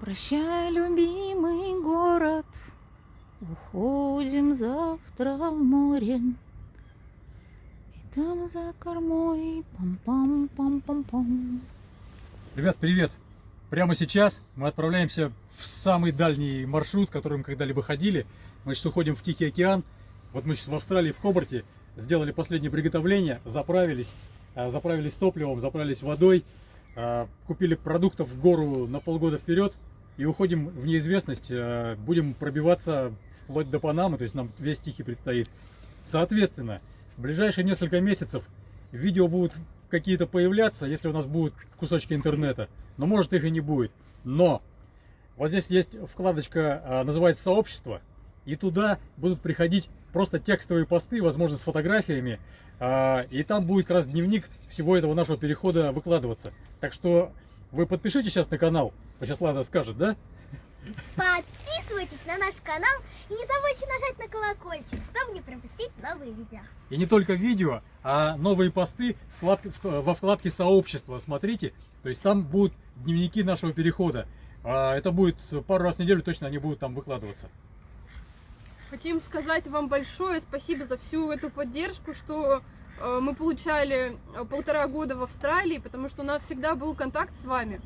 Прощай, любимый город, уходим завтра в море. И там за кормой пам-пам-пам-пам-пам. Ребят, привет! Прямо сейчас мы отправляемся в самый дальний маршрут, который мы когда-либо ходили. Мы сейчас уходим в Тихий океан. Вот мы сейчас в Австралии, в Хобарте, сделали последнее приготовление, заправились, а, заправились топливом, заправились водой, а, купили продуктов в гору на полгода вперед и уходим в неизвестность. а, Будем пробиваться вплоть до Панамы, то есть нам весь Тихий предстоит. Соответственно, в ближайшие несколько месяцев видео будут какие-то появляться, если у нас будут кусочки интернета, но может их и не будет. Но вот здесь есть вкладочка, а, называется «Сообщество», и туда будут приходить просто текстовые посты, возможно, с фотографиями, а, и там будет как раз дневник всего этого нашего перехода выкладываться. Так что вы подпишитесь сейчас на канал, вот сейчас Лада скажет, да? Подписывайтесь на наш канал и не забудьте нажать на колокольчик, чтобы не пропустить новые видео. И не только видео, а новые посты во вкладке сообщества. Смотрите, то есть там будут дневники нашего перехода. А, Это будет пару раз в неделю, точно они будут там выкладываться. Хотим сказать вам большое спасибо за всю эту поддержку, что мы получали э, полтора года в Австралии, потому что у нас всегда был контакт с вами.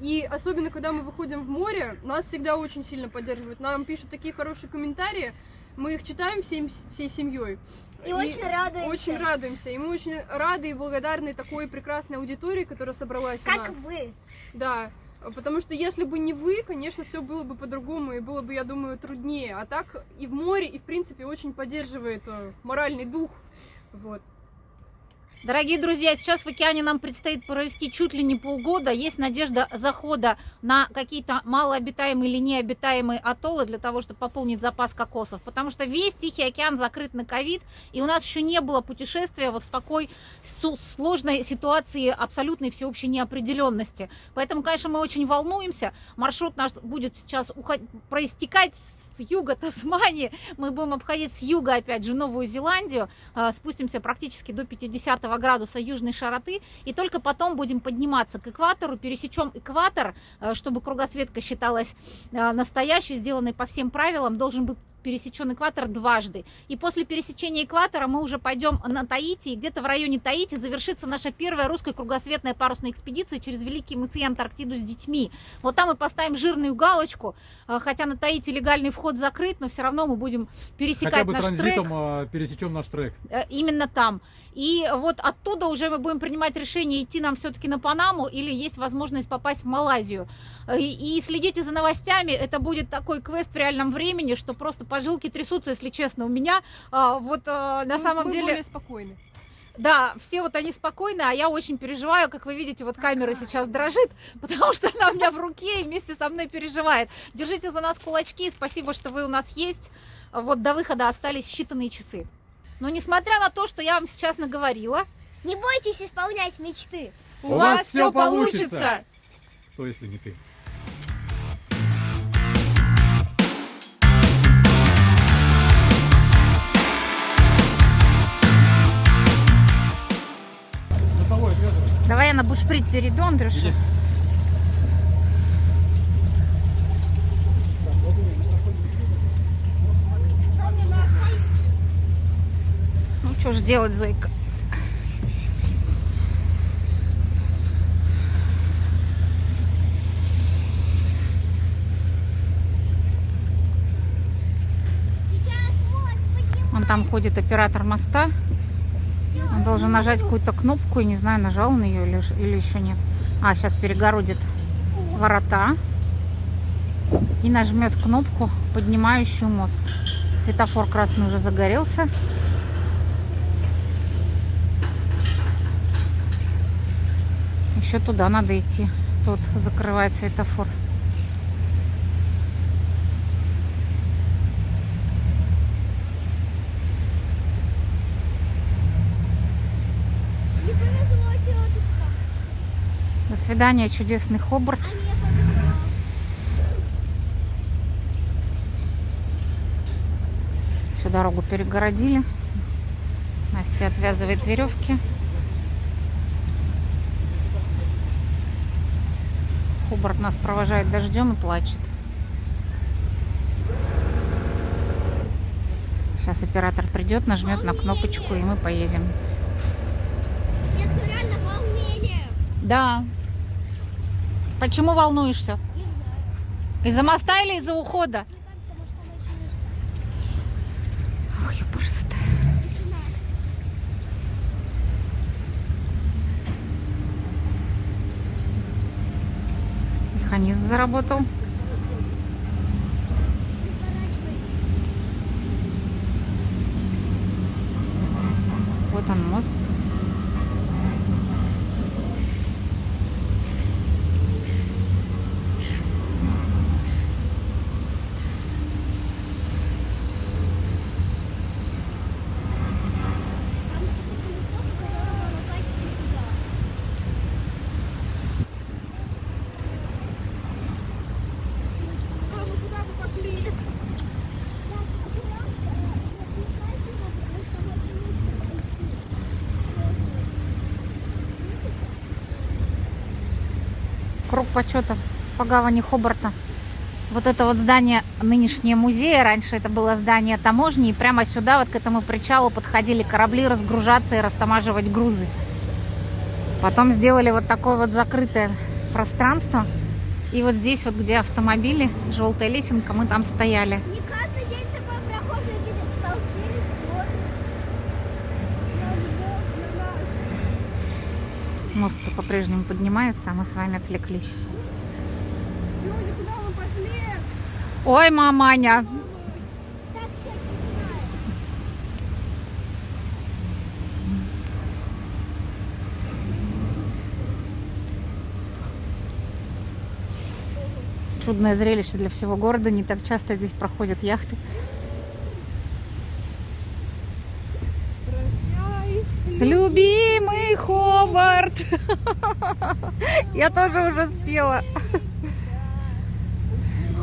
И особенно, когда мы выходим в море, нас всегда очень сильно поддерживают. Нам пишут такие хорошие комментарии, мы их читаем всем, всей семьей. И очень радуемся. Очень радуемся. И мы очень рады и благодарны такой прекрасной аудитории, которая собралась у Как нас. вы. Да, потому что если бы не вы, конечно, все было бы по-другому и было бы, я думаю, труднее. А так и в море, и в принципе очень поддерживает э, моральный дух. Вот. Дорогие друзья, сейчас в океане нам предстоит провести чуть ли не полгода. Есть надежда захода на какие-то малообитаемые или необитаемые атоллы для того, чтобы пополнить запас кокосов. Потому что весь Тихий океан закрыт на ковид, и у нас еще не было путешествия вот в такой сложной ситуации абсолютной всеобщей неопределенности. Поэтому, конечно, мы очень волнуемся. Маршрут наш будет сейчас уход- проистекать с юга Тасмании. Мы будем обходить с юга, опять же, Новую Зеландию. А, Спустимся практически до 50 градуса южной широты. И только потом будем подниматься к экватору. Пересечем экватор, э, чтобы кругосветка считалась э, настоящей, сделанной по всем правилам. Должен быть пересечен экватор дважды. И после пересечения экватора мы уже пойдем на Таити, и где-то в районе Таити завершится наша первая русская кругосветная парусная экспедиция через Великие мысы и Антарктиду с детьми. Вот там мы поставим жирную галочку, э, хотя на Таити легальный вход закрыт, но все равно мы будем пересекать Хотя бы наш трек. транзитом а, пересечем наш трек. Э, именно там. И вот оттуда уже мы будем принимать решение, идти нам все-таки на Панаму или есть возможность попасть в Малайзию. Э, И, и следите за новостями, это будет такой квест в реальном времени, что просто пожилки трясутся, если честно, у меня. А, Вот а, на Мы- самом мы деле... более спокойны. Да, все вот они спокойны, а я очень переживаю, как вы видите, вот камера сейчас дрожит, потому что она у меня в руке и вместе со мной переживает. Держите за нас кулачки, спасибо, что вы у нас есть. Вот до выхода остались считанные часы. Но несмотря на то, что я вам сейчас наговорила, Не бойтесь исполнять мечты. У вас всё получится! Кто, если не ты? Я на бушприт перейду, Андрюша. Ну что ж делать, Зойка? Он там ходит оператор моста. Он должен нажать какую-то кнопку, и не знаю, нажал он ее или еще нет. А, сейчас перегородит ворота и нажмет кнопку, поднимающую мост. Светофор красный уже загорелся. Еще туда надо идти. Тут закрывает светофор. Свидания, чудесный Хобарт. Всю дорогу перегородили. Настя отвязывает веревки. Хобарт нас провожает дождем и плачет. Сейчас оператор придет, нажмет на кнопочку, и мы поедем. Нет, ну реально волнение. Да. Почему волнуешься? Из-за моста или из-за ухода? Ох, ёпрст. тишина. Механизм заработал. Вот он мост. Там типа колесо, по которому оно катится туда. А, ну куда вы пошли? Круг почета по гавани Хобарта. Вот это вот здание нынешнее музея. Раньше это было здание таможни. И прямо сюда, вот к этому причалу, подходили корабли разгружаться и растамаживать грузы. Потом сделали вот такое вот закрытое пространство. И вот здесь вот, где автомобили, желтая лесенка, мы там стояли. Не каждый день такой прохожий видит, столкнулись, смотрят. На нас, на нас. Мост по-прежнему поднимается, а мы с вами отвлеклись. Люди, куда вы пошли? Ой, маманя! Чудное зрелище для всего города. Не так часто здесь проходят яхты. Прощай. Любимый Ховард! Я тоже уже спела.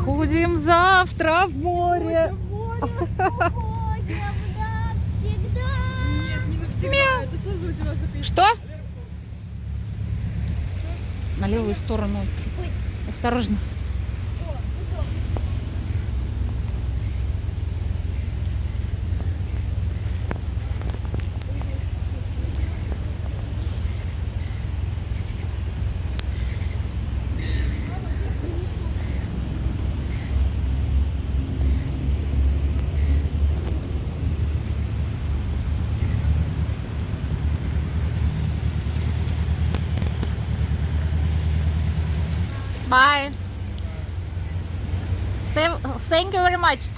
Ходим завтра в море. Что? На левую сторону. Осторожно. Bye. Thank you very much.